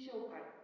紹介